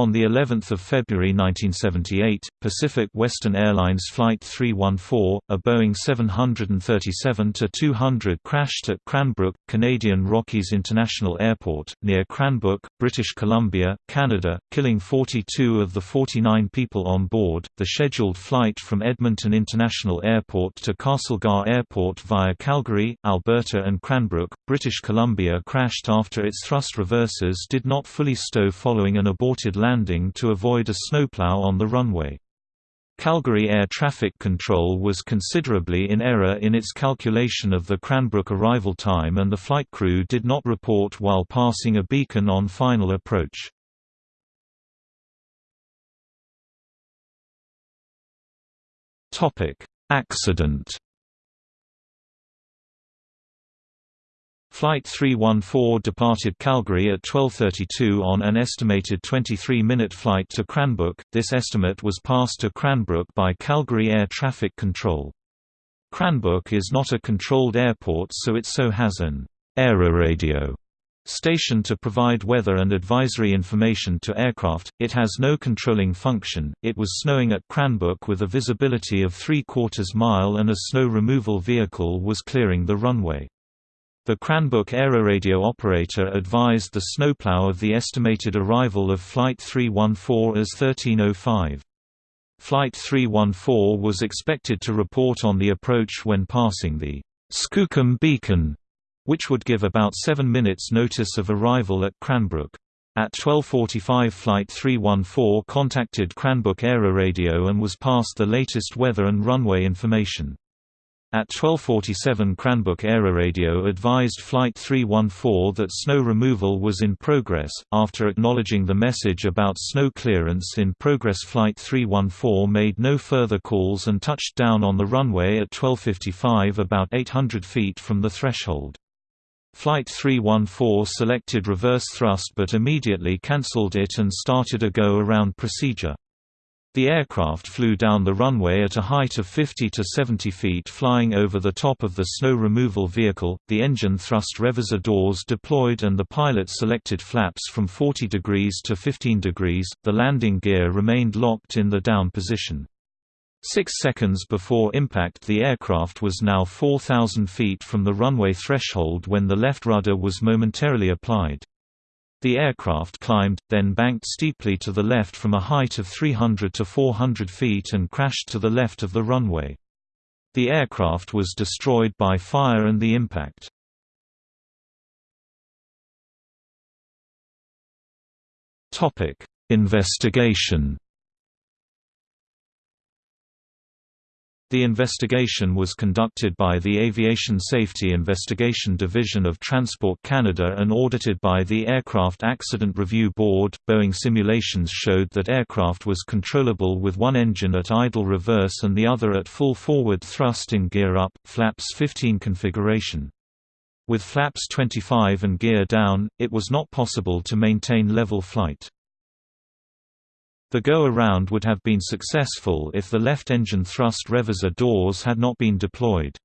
On the 11th of February 1978, Pacific Western Airlines Flight 314, a Boeing 737-200 crashed at Cranbrook, Canadian Rockies International Airport, near Cranbrook, British Columbia, Canada, killing 42 of the 49 people on board. The scheduled flight from Edmonton International Airport to Castlegar Airport via Calgary, Alberta and Cranbrook, British Columbia crashed after its thrust reversers did not fully stow following an aborted landing landing to avoid a snowplow on the runway. Calgary Air Traffic Control was considerably in error in its calculation of the Cranbrook arrival time and the flight crew did not report while passing a beacon on final approach. Accident Flight 314 departed Calgary at 12.32 on an estimated 23-minute flight to Cranbrook, this estimate was passed to Cranbrook by Calgary Air Traffic Control. Cranbrook is not a controlled airport so it so has an aeroradio station to provide weather and advisory information to aircraft, it has no controlling function. It was snowing at Cranbrook with a visibility of three quarters mile and a snow removal vehicle was clearing the runway. The Cranbrook aeroradio operator advised the snowplow of the estimated arrival of Flight 314 as 1305. Flight 314 was expected to report on the approach when passing the Skookum Beacon, which would give about 7 minutes notice of arrival at Cranbrook. At 12.45 Flight 314 contacted Cranbrook Aeroradio and was passed the latest weather and runway information. At 12.47 Cranbrook Aeroradio advised Flight 314 that snow removal was in progress. After acknowledging the message about snow clearance in progress Flight 314 made no further calls and touched down on the runway at 12.55 about 800 feet from the threshold. Flight 314 selected reverse thrust but immediately cancelled it and started a go-around procedure. The aircraft flew down the runway at a height of 50 to 70 feet flying over the top of the snow removal vehicle, the engine thrust reverser doors deployed and the pilot selected flaps from 40 degrees to 15 degrees, the landing gear remained locked in the down position. Six seconds before impact the aircraft was now 4,000 feet from the runway threshold when the left rudder was momentarily applied. The aircraft climbed, then banked steeply to the left from a height of 300 to 400 feet and crashed to the left of the runway. The aircraft was destroyed by fire and the impact. Investigation The investigation was conducted by the Aviation Safety Investigation Division of Transport Canada and audited by the Aircraft Accident Review Board. Boeing simulations showed that aircraft was controllable with one engine at idle reverse and the other at full forward thrust in gear up, flaps 15 configuration. With flaps 25 and gear down, it was not possible to maintain level flight. The go-around would have been successful if the left engine thrust reverser doors had not been deployed.